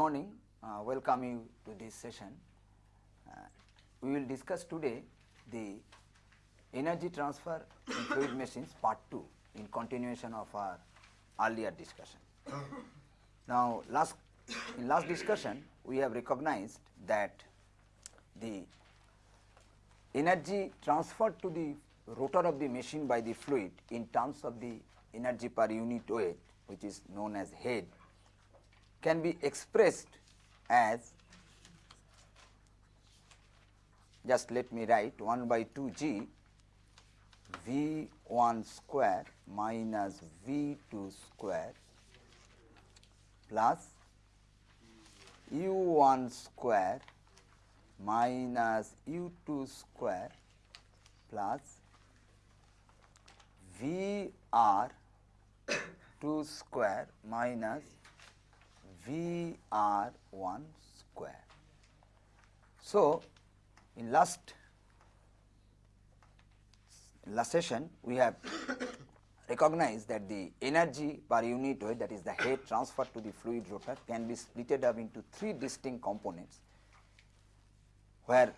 morning, uh, welcome you to this session. Uh, we will discuss today the energy transfer in fluid machines part 2 in continuation of our earlier discussion. Now, last in last discussion we have recognized that the energy transferred to the rotor of the machine by the fluid in terms of the energy per unit weight which is known as head can be expressed as just let me write 1 by 2 g v 1 square minus v 2 square plus u 1 square minus u 2 square plus v r 2 square minus v r 1 square. So, in last last session we have recognized that the energy per unit weight that is the head transferred to the fluid rotor can be splitted up into three distinct components where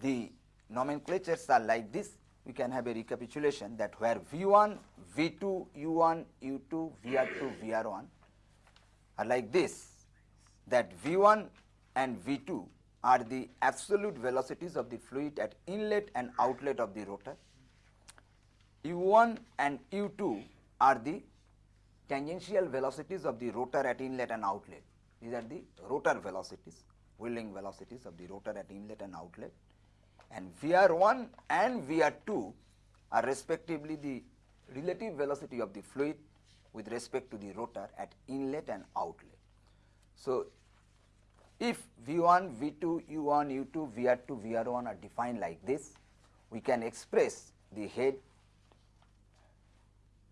the nomenclatures are like this we can have a recapitulation that where V1, V2, U1, U2, VR2, VR1 are like this that V1 and V2 are the absolute velocities of the fluid at inlet and outlet of the rotor. U1 and U2 are the tangential velocities of the rotor at inlet and outlet. These are the rotor velocities, whirling velocities of the rotor at inlet and outlet and VR1 and VR2 are respectively the relative velocity of the fluid with respect to the rotor at inlet and outlet. So, if V1, V2, U1, U2, VR2, VR1 are defined like this, we can express the head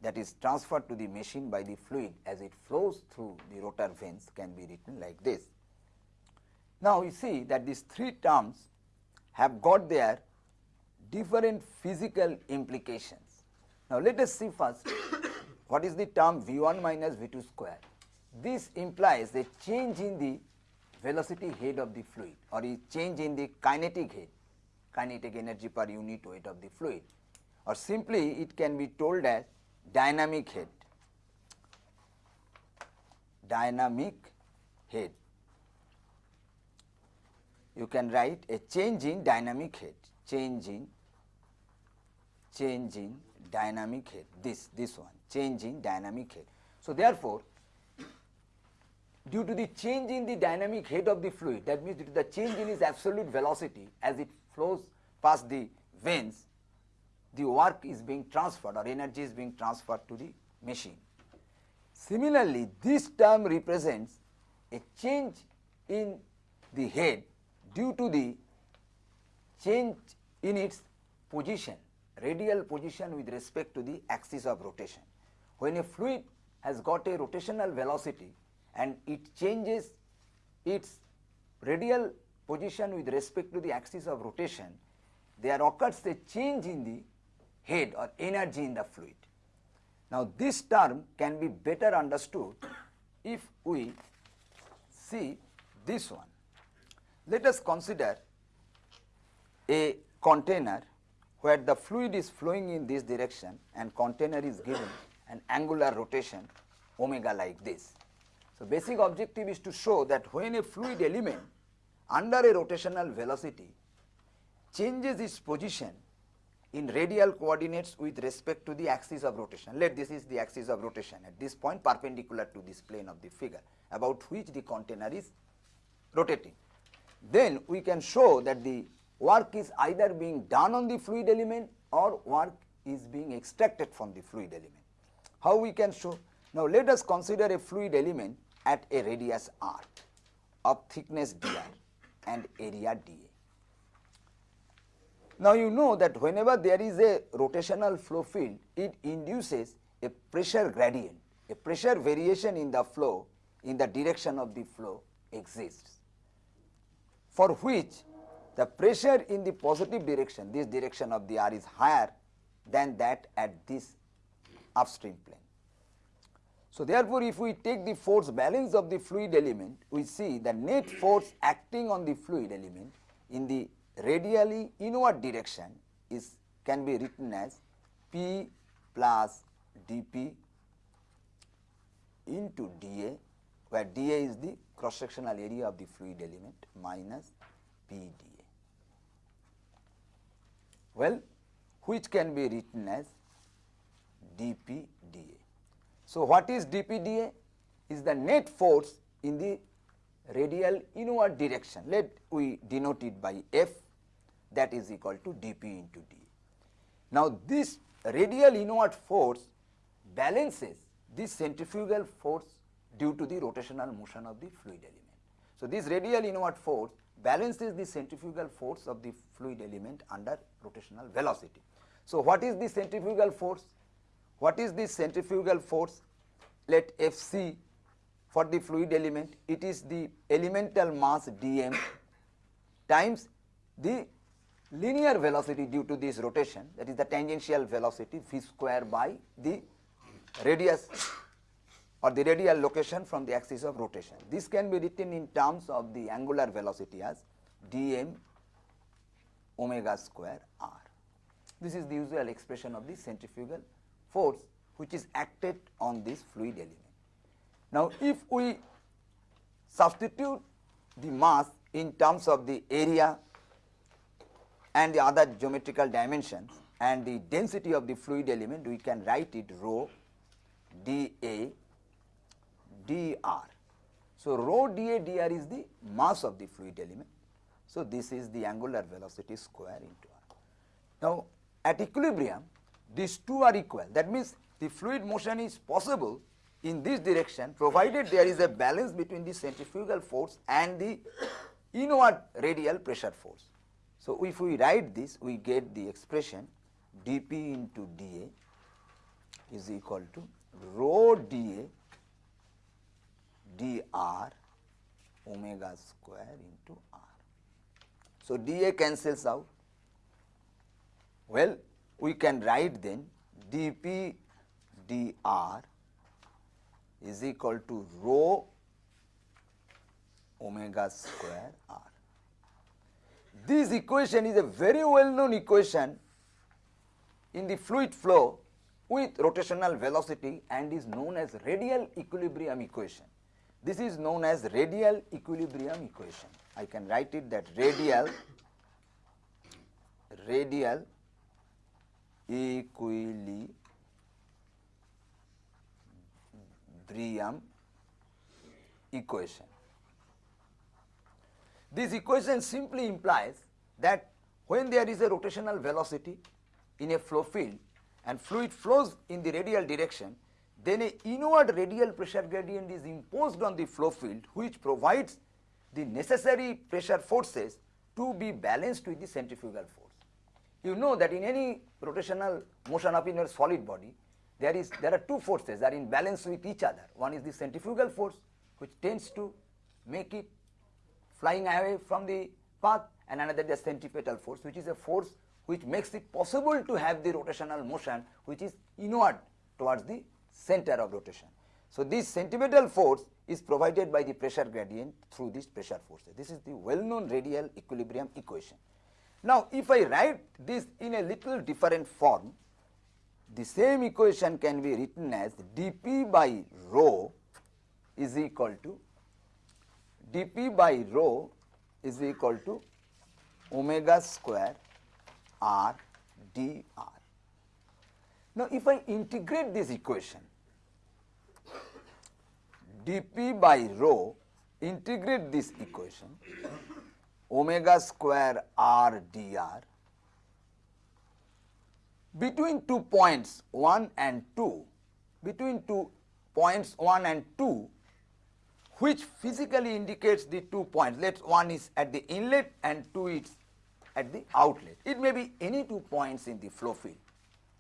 that is transferred to the machine by the fluid as it flows through the rotor vanes can be written like this. Now, you see that these three terms have got their different physical implications. Now, let us see first what is the term V1 minus V2 square. This implies a change in the velocity head of the fluid or a change in the kinetic head, kinetic energy per unit weight of the fluid. Or simply it can be told as dynamic head, dynamic head. You can write a change in dynamic head, change in change in dynamic head, this, this one, change in dynamic head. So, therefore, due to the change in the dynamic head of the fluid, that means due to the change in its absolute velocity as it flows past the vanes, the work is being transferred or energy is being transferred to the machine. Similarly, this term represents a change in the head due to the change in its position, radial position with respect to the axis of rotation. When a fluid has got a rotational velocity and it changes its radial position with respect to the axis of rotation, there occurs a change in the head or energy in the fluid. Now, this term can be better understood if we see this one. Let us consider a container where the fluid is flowing in this direction and container is given an angular rotation omega like this. So, basic objective is to show that when a fluid element under a rotational velocity changes its position in radial coordinates with respect to the axis of rotation. Let this is the axis of rotation at this point perpendicular to this plane of the figure about which the container is rotating then we can show that the work is either being done on the fluid element or work is being extracted from the fluid element. How we can show? Now, let us consider a fluid element at a radius r of thickness dr and area dA. Now, you know that whenever there is a rotational flow field, it induces a pressure gradient, a pressure variation in the flow in the direction of the flow exists for which the pressure in the positive direction, this direction of the R is higher than that at this upstream plane. So, therefore, if we take the force balance of the fluid element, we see the net force acting on the fluid element in the radially inward direction is can be written as P plus dP into dA, where dA is the cross sectional area of the fluid element minus P dA. Well, which can be written as dP dA. So, what is dP dA? Is the net force in the radial inward direction. Let we denote it by F that is equal to dP into dA. Now, this radial inward force balances this centrifugal force due to the rotational motion of the fluid element. So, this radial inward force balances the centrifugal force of the fluid element under rotational velocity. So, what is the centrifugal force? What is the centrifugal force? Let Fc for the fluid element, it is the elemental mass dm times the linear velocity due to this rotation that is the tangential velocity v square by the radius or the radial location from the axis of rotation. This can be written in terms of the angular velocity as dm omega square r. This is the usual expression of the centrifugal force which is acted on this fluid element. Now, if we substitute the mass in terms of the area and the other geometrical dimensions and the density of the fluid element, we can write it rho dA dr. So, rho dA dr is the mass of the fluid element. So, this is the angular velocity square into r. Now, at equilibrium these two are equal that means the fluid motion is possible in this direction provided there is a balance between the centrifugal force and the inward radial pressure force. So, if we write this we get the expression dP into dA is equal to rho dA dr omega square into r. So, dA cancels out. Well, we can write then d p d r is equal to rho omega square r. This equation is a very well known equation in the fluid flow with rotational velocity and is known as radial equilibrium equation. This is known as radial equilibrium equation. I can write it that radial radial equilibrium equation. This equation simply implies that when there is a rotational velocity in a flow field and fluid flows in the radial direction, then a inward radial pressure gradient is imposed on the flow field which provides the necessary pressure forces to be balanced with the centrifugal force. You know that in any rotational motion of inner solid body, there is there are two forces that are in balance with each other. One is the centrifugal force which tends to make it flying away from the path and another the centripetal force which is a force which makes it possible to have the rotational motion which is inward towards the center of rotation. So, this centripetal force is provided by the pressure gradient through this pressure force. This is the well known radial equilibrium equation. Now, if I write this in a little different form, the same equation can be written as dP by rho is equal to dP by rho is equal to omega square r dr. Now, if I integrate this equation dP by rho integrate this equation omega square r dr between two points 1 and 2 between two points 1 and 2 which physically indicates the two points. Let one is at the inlet and 2 is at the outlet. It may be any two points in the flow field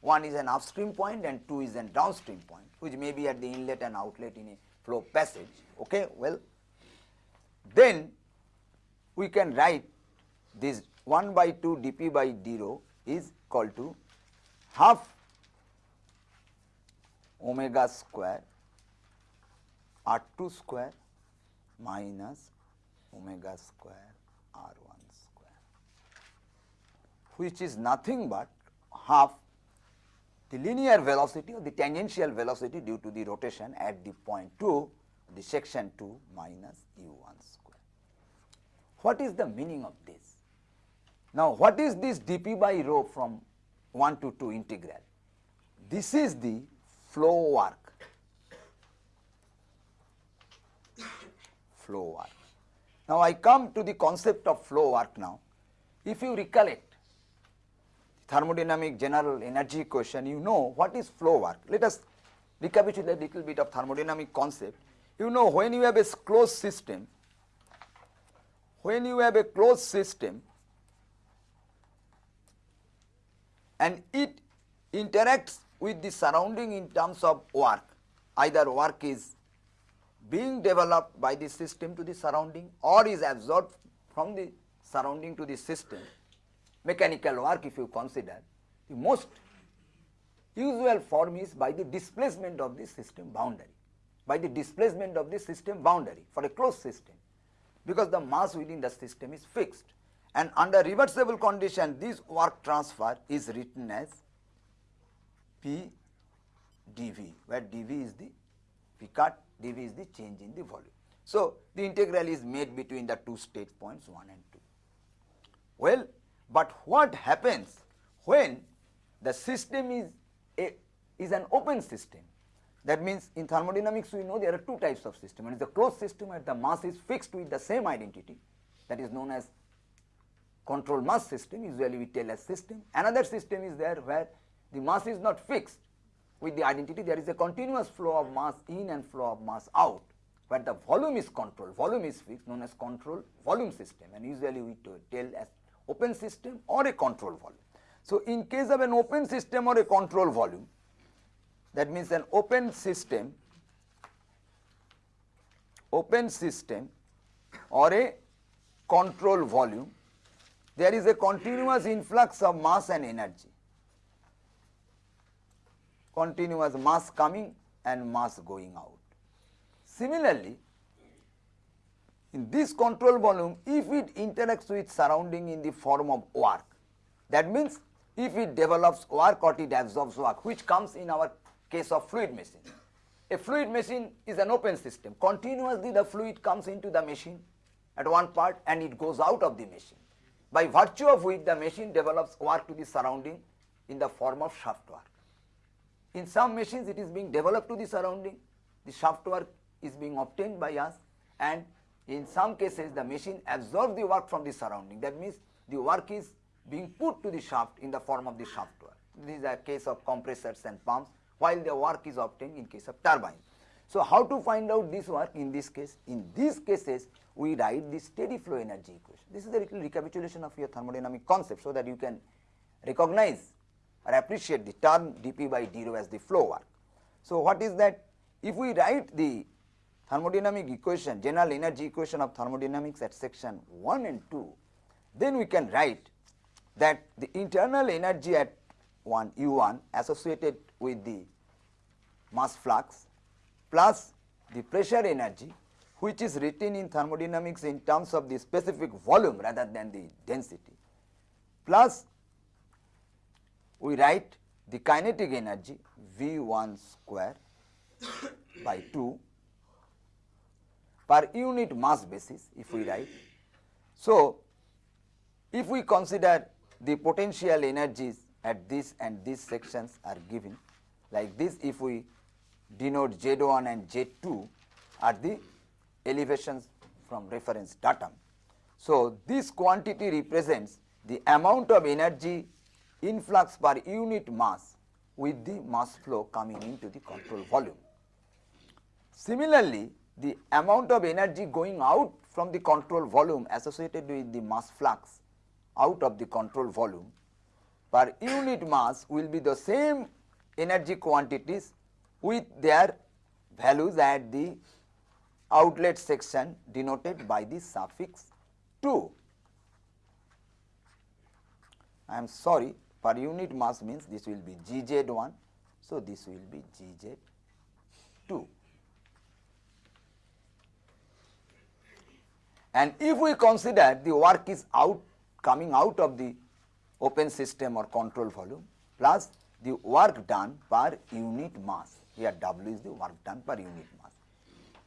one is an upstream point and 2 is a downstream point which may be at the inlet and outlet in a flow passage. Okay well then we can write this 1 by 2 dp by d rho is equal to half omega square R2 square minus omega square R1 square, which is nothing but half the linear velocity or the tangential velocity due to the rotation at the point 2, the section 2 minus u1 square. What is the meaning of this? Now, what is this dp by rho from 1 to 2 integral? This is the flow work, flow work. Now, I come to the concept of flow work now. If you recollect thermodynamic general energy equation, you know what is flow work. Let us recapitulate a little bit of thermodynamic concept. You know when you have a closed system, when you have a closed system and it interacts with the surrounding in terms of work, either work is being developed by the system to the surrounding or is absorbed from the surrounding to the system, mechanical work if you consider, the most usual form is by the displacement of the system boundary, by the displacement of the system boundary for a closed system, because the mass within the system is fixed and under reversible condition this work transfer is written as P dV, where dV is the Picard dV is the change in the volume. So, the integral is made between the two state points 1 and 2. Well, but what happens when the system is a is an open system? That means in thermodynamics we know there are two types of system. One is the closed system where the mass is fixed with the same identity that is known as control mass system usually we tell as system. Another system is there where the mass is not fixed with the identity there is a continuous flow of mass in and flow of mass out where the volume is controlled, volume is fixed known as control volume system and usually we tell as open system or a control volume. So, in case of an open system or a control volume that means an open system open system or a control volume there is a continuous influx of mass and energy continuous mass coming and mass going out. Similarly, in this control volume, if it interacts with surrounding in the form of work, that means if it develops work or it absorbs work, which comes in our case of fluid machine. A fluid machine is an open system. Continuously the fluid comes into the machine at one part and it goes out of the machine, by virtue of which the machine develops work to the surrounding in the form of shaft work. In some machines it is being developed to the surrounding, the shaft work is being obtained by us and in some cases the machine absorbs the work from the surrounding. That means the work is being put to the shaft in the form of the shaft work. This is a case of compressors and pumps while the work is obtained in case of turbine. So, how to find out this work in this case? In these cases we write the steady flow energy equation. This is a little recapitulation of your thermodynamic concept so that you can recognize or appreciate the term dP by d rho as the flow work. So, what is that? If we write the thermodynamic equation, general energy equation of thermodynamics at section 1 and 2, then we can write that the internal energy at 1 U1 associated with the mass flux plus the pressure energy which is written in thermodynamics in terms of the specific volume rather than the density. Plus we write the kinetic energy V1 square by 2 per unit mass basis if we write. So, if we consider the potential energies at this and these sections are given like this if we denote Z1 and Z2 are the elevations from reference datum. So, this quantity represents the amount of energy influx per unit mass with the mass flow coming into the control volume. Similarly, the amount of energy going out from the control volume associated with the mass flux out of the control volume per unit mass will be the same energy quantities with their values at the outlet section denoted by the suffix 2. I am sorry per unit mass means this will be GZ1. So, this will be GZ2. And if we consider the work is out coming out of the open system or control volume plus the work done per unit mass. Here W is the work done per unit mass.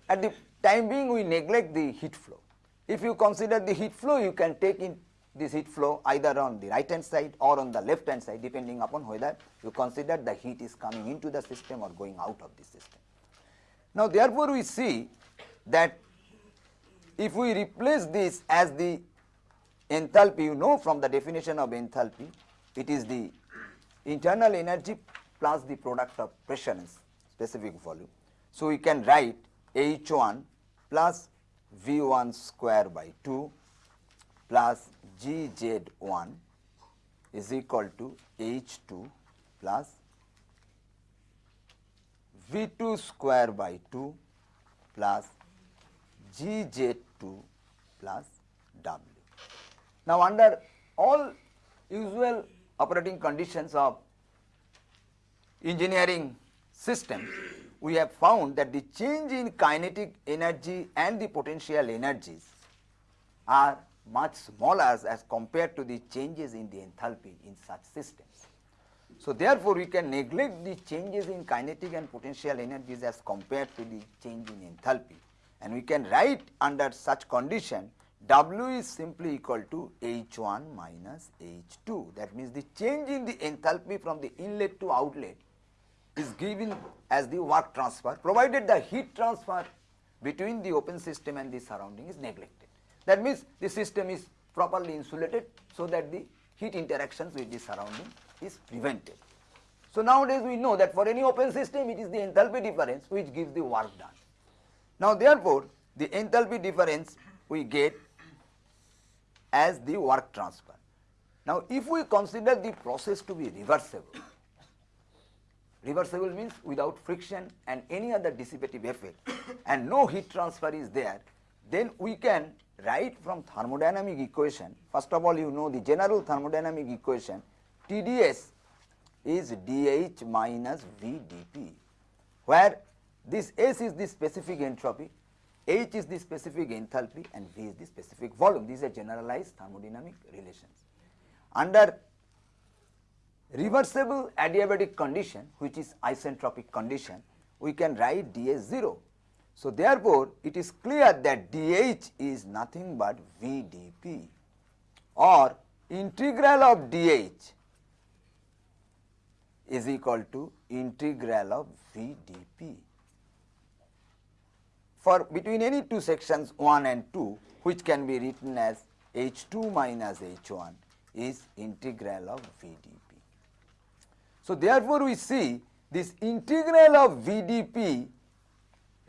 At the time being we neglect the heat flow. If you consider the heat flow you can take in this heat flow either on the right hand side or on the left hand side depending upon whether you consider the heat is coming into the system or going out of the system. Now therefore we see that if we replace this as the enthalpy you know from the definition of enthalpy it is the internal energy plus the product of pressure and specific volume. So we can write H1 plus V1 square by 2 plus GZ1 is equal to H2 plus V2 square by 2 plus GZ2 plus W. Now, under all usual operating conditions of engineering systems, we have found that the change in kinetic energy and the potential energies are much smaller as compared to the changes in the enthalpy in such systems. So, therefore, we can neglect the changes in kinetic and potential energies as compared to the change in enthalpy and we can write under such condition W is simply equal to H1 minus H2 that means the change in the enthalpy from the inlet to outlet is given as the work transfer provided the heat transfer between the open system and the surrounding is neglected. That means the system is properly insulated so that the heat interactions with the surrounding is prevented. So nowadays we know that for any open system it is the enthalpy difference which gives the work done. Now therefore the enthalpy difference we get as the work transfer. Now if we consider the process to be reversible, reversible means without friction and any other dissipative effect and no heat transfer is there, then we can write from thermodynamic equation, first of all you know the general thermodynamic equation TDS is dH minus VdP, where this S is the specific entropy, H is the specific enthalpy and V is the specific volume. These are generalized thermodynamic relations. Under reversible adiabatic condition which is isentropic condition, we can write ds 0 so, therefore, it is clear that dH is nothing but VdP or integral of dH is equal to integral of VdP. For between any two sections 1 and 2 which can be written as H2 minus H1 is integral of VdP. So, therefore, we see this integral of VdP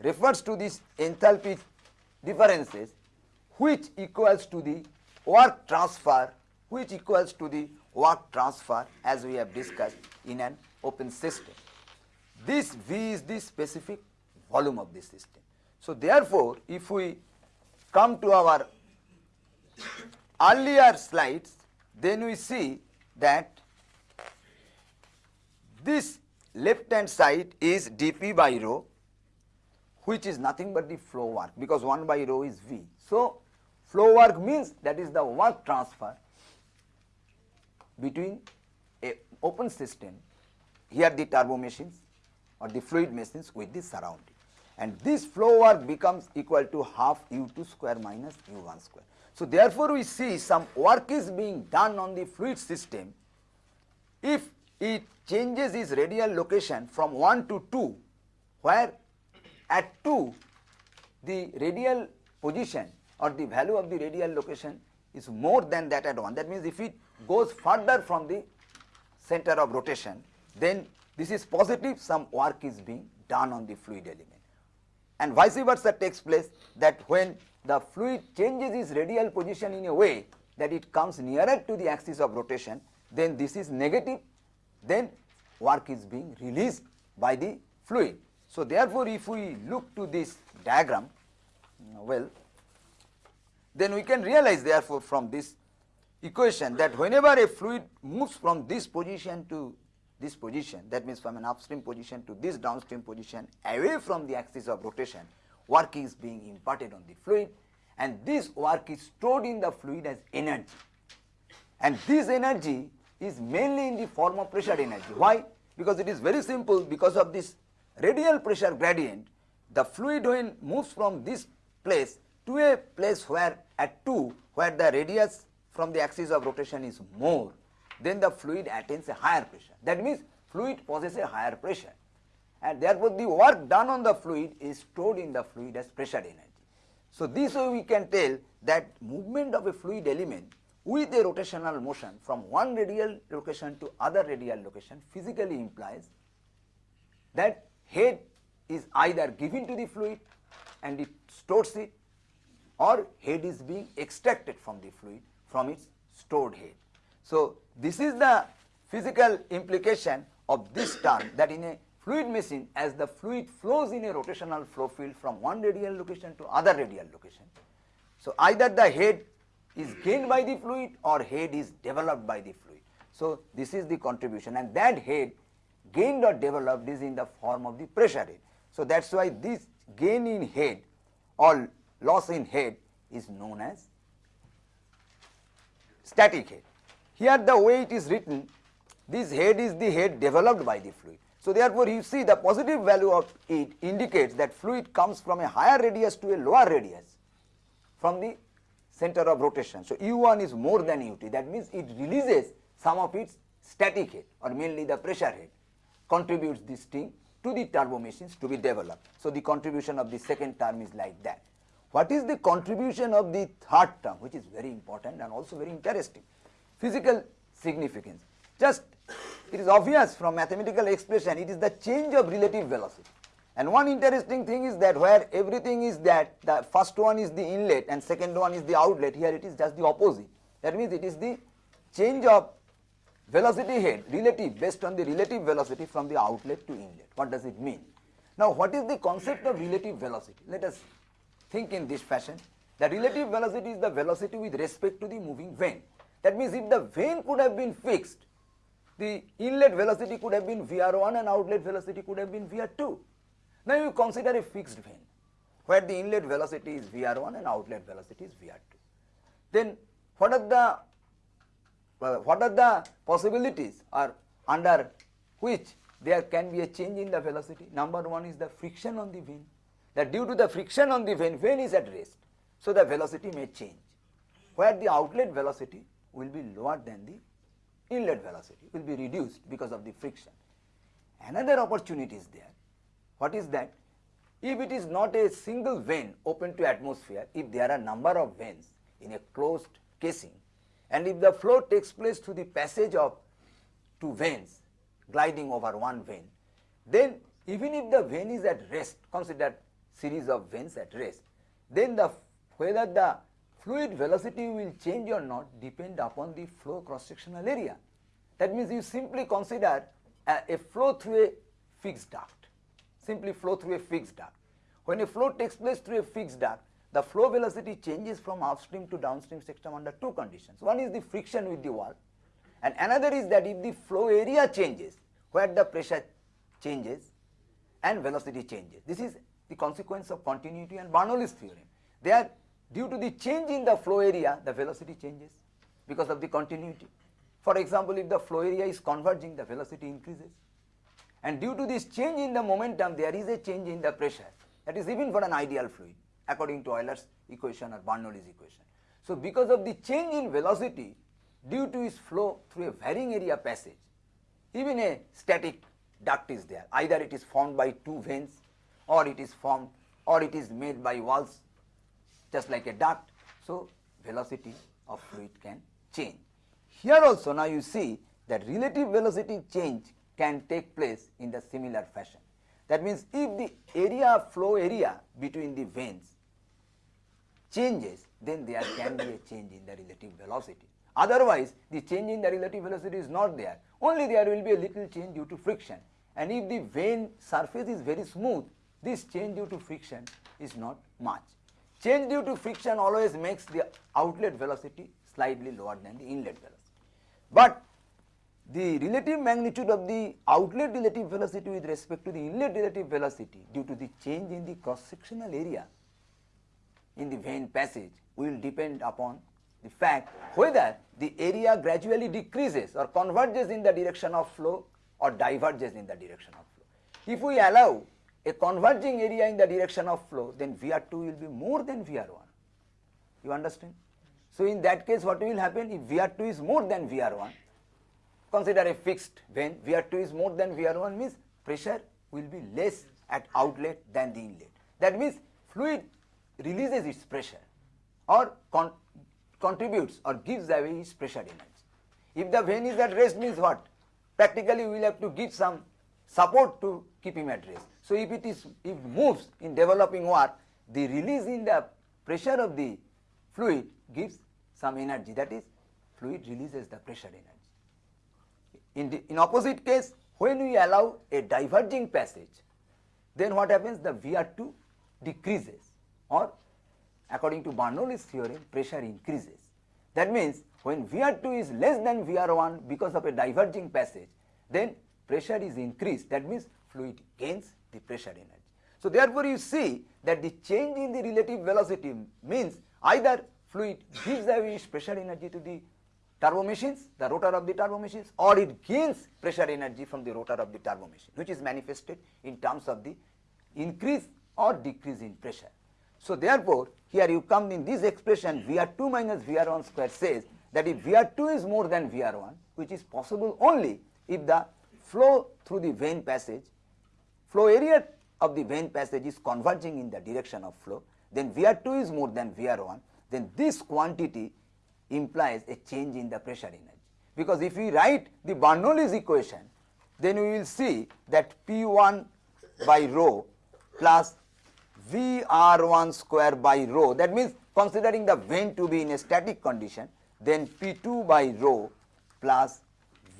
refers to this enthalpy differences which equals to the work transfer which equals to the work transfer as we have discussed in an open system. This V is the specific volume of the system. So, therefore, if we come to our earlier slides, then we see that this left hand side is dP by rho which is nothing but the flow work because 1 by rho is V. So, flow work means that is the work transfer between a open system here the turbo machines or the fluid machines with the surrounding and this flow work becomes equal to half u2 square minus u1 square. So, therefore, we see some work is being done on the fluid system. If it changes its radial location from 1 to 2 where at 2 the radial position or the value of the radial location is more than that at 1 that means if it goes further from the center of rotation then this is positive some work is being done on the fluid element and vice versa takes place that when the fluid changes its radial position in a way that it comes nearer to the axis of rotation then this is negative then work is being released by the fluid. So, therefore, if we look to this diagram, well, then we can realize therefore from this equation that whenever a fluid moves from this position to this position, that means from an upstream position to this downstream position away from the axis of rotation, work is being imparted on the fluid and this work is stored in the fluid as energy. And this energy is mainly in the form of pressure energy. Why? Because it is very simple because of this radial pressure gradient, the fluid when moves from this place to a place where at 2 where the radius from the axis of rotation is more, then the fluid attains a higher pressure. That means fluid possesses a higher pressure and therefore the work done on the fluid is stored in the fluid as pressure energy. So this way we can tell that movement of a fluid element with a rotational motion from one radial location to other radial location physically implies that head is either given to the fluid and it stores it or head is being extracted from the fluid from its stored head. So, this is the physical implication of this term that in a fluid machine as the fluid flows in a rotational flow field from one radial location to other radial location. So, either the head is gained by the fluid or head is developed by the fluid. So, this is the contribution and that head gained or developed is in the form of the pressure head. So, that is why this gain in head or loss in head is known as static head. Here the way it is written this head is the head developed by the fluid. So, therefore, you see the positive value of it indicates that fluid comes from a higher radius to a lower radius from the center of rotation. So, U1 is more than UT that means it releases some of its static head or mainly the pressure head contributes this thing to the turbo machines to be developed. So, the contribution of the second term is like that. What is the contribution of the third term which is very important and also very interesting physical significance just it is obvious from mathematical expression it is the change of relative velocity and one interesting thing is that where everything is that the first one is the inlet and second one is the outlet here it is just the opposite. That means it is the change of velocity head relative based on the relative velocity from the outlet to inlet. What does it mean? Now what is the concept of relative velocity? Let us think in this fashion. The relative velocity is the velocity with respect to the moving vane. That means if the vane could have been fixed, the inlet velocity could have been Vr1 and outlet velocity could have been Vr2. Now you consider a fixed vane where the inlet velocity is Vr1 and outlet velocity is Vr2. Then what are the what are the possibilities or under which there can be a change in the velocity? Number one is the friction on the vane that due to the friction on the vane, vane is at rest. So the velocity may change where the outlet velocity will be lower than the inlet velocity will be reduced because of the friction. Another opportunity is there what is that? If it is not a single vane open to atmosphere, if there are a number of vanes in a closed casing and if the flow takes place through the passage of two vanes gliding over one vane, then even if the vane is at rest, consider series of vanes at rest, then the whether the fluid velocity will change or not depend upon the flow cross sectional area. That means you simply consider a, a flow through a fixed duct simply flow through a fixed duct. When a flow takes place through a fixed duct, the flow velocity changes from upstream to downstream system under two conditions. One is the friction with the wall and another is that if the flow area changes where the pressure changes and velocity changes. This is the consequence of continuity and Bernoulli's theorem. They are due to the change in the flow area the velocity changes because of the continuity. For example, if the flow area is converging the velocity increases and due to this change in the momentum there is a change in the pressure that is even for an ideal fluid according to Euler's equation or Bernoulli's equation. So, because of the change in velocity due to its flow through a varying area passage even a static duct is there either it is formed by two vanes or it is formed or it is made by walls just like a duct. So, velocity of fluid can change. Here also now you see that relative velocity change can take place in the similar fashion. That means if the area flow area between the vanes changes then there can be a change in the relative velocity. Otherwise the change in the relative velocity is not there only there will be a little change due to friction and if the vane surface is very smooth this change due to friction is not much. Change due to friction always makes the outlet velocity slightly lower than the inlet velocity. But the relative magnitude of the outlet relative velocity with respect to the inlet relative velocity due to the change in the cross sectional area in the vane passage will depend upon the fact whether the area gradually decreases or converges in the direction of flow or diverges in the direction of flow. If we allow a converging area in the direction of flow, then VR2 will be more than VR1. You understand? So, in that case what will happen if VR2 is more than VR1, consider a fixed vane, VR2 is more than VR1 means pressure will be less at outlet than the inlet. That means fluid releases its pressure or con contributes or gives away its pressure energy. If the vane is at rest means what? Practically we will have to give some support to keep him at rest. So if it is if moves in developing work, the release in the pressure of the fluid gives some energy that is fluid releases the pressure energy. In, the, in opposite case when we allow a diverging passage then what happens the VR2 decreases or according to Bernoulli's theorem pressure increases. That means when VR2 is less than VR1 because of a diverging passage then pressure is increased that means fluid gains the pressure energy. So therefore you see that the change in the relative velocity means either fluid gives away pressure energy to the turbo machines, the rotor of the turbo machines or it gains pressure energy from the rotor of the turbo machine which is manifested in terms of the increase or decrease in pressure. So therefore, here you come in this expression VR2 minus VR1 square says that if VR2 is more than VR1 which is possible only if the flow through the vane passage, flow area of the vane passage is converging in the direction of flow, then VR2 is more than VR1, then this quantity implies a change in the pressure energy. Because if we write the Bernoulli's equation, then we will see that P1 by rho plus VR1 square by rho, that means considering the vane to be in a static condition, then P2 by rho plus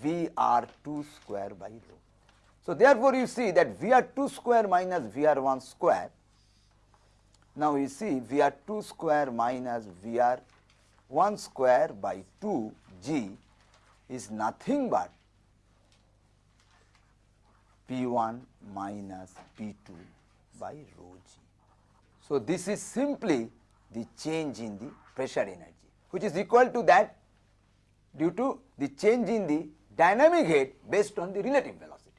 VR2 square by rho. So therefore you see that VR2 square minus VR1 square, now you see VR2 square minus VR1 square by 2 G is nothing but P1 minus P2 by rho G. So this is simply the change in the pressure energy which is equal to that due to the change in the dynamic head based on the relative velocities.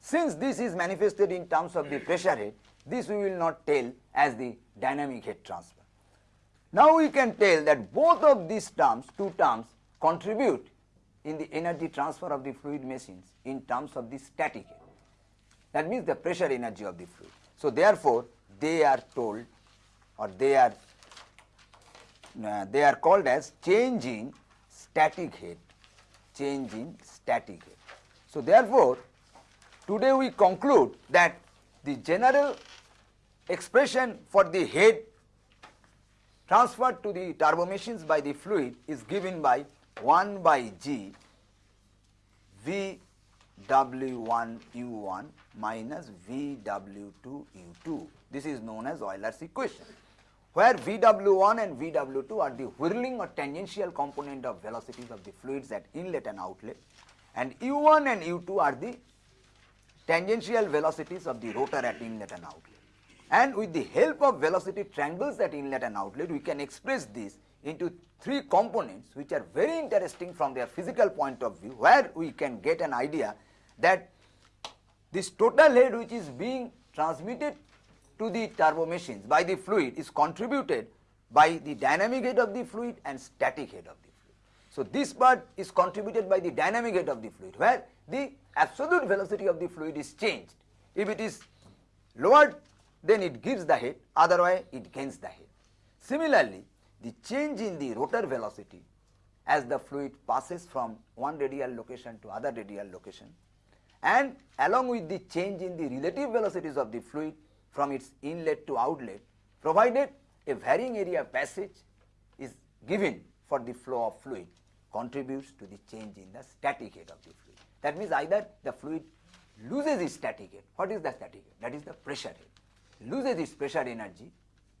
Since this is manifested in terms of the pressure head, this we will not tell as the dynamic head transfer. Now we can tell that both of these terms, two terms contribute in the energy transfer of the fluid machines in terms of the static head. That means the pressure energy of the fluid. So therefore, they are told or they are uh, they are called as change in static head change in static head. So therefore, today we conclude that the general expression for the head transferred to the turbo machines by the fluid is given by 1 by G V W1 U1 minus VW2 U2. This is known as Euler's equation where VW1 and VW2 are the whirling or tangential component of velocities of the fluids at inlet and outlet and U1 and U2 are the tangential velocities of the rotor at inlet and outlet. And with the help of velocity triangles at inlet and outlet, we can express this into three components which are very interesting from their physical point of view, where we can get an idea that this total head which is being transmitted to the turbo machines by the fluid is contributed by the dynamic head of the fluid and static head of the fluid. So this part is contributed by the dynamic head of the fluid where the absolute velocity of the fluid is changed. If it is lowered then it gives the head otherwise it gains the head. Similarly the change in the rotor velocity as the fluid passes from one radial location to other radial location and along with the change in the relative velocities of the fluid from its inlet to outlet provided a varying area passage is given for the flow of fluid contributes to the change in the static head of the fluid. That means either the fluid loses its static head. What is the static head? That is the pressure head. Loses its pressure energy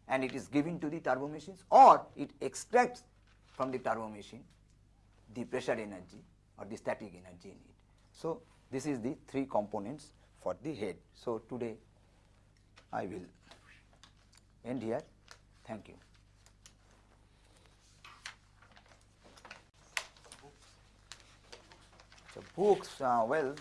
and it is given to the turbo machines or it extracts from the turbo machine the pressure energy or the static energy in it. So, this is the three components for the head. So, today I will end here. Thank you. So books, uh, well,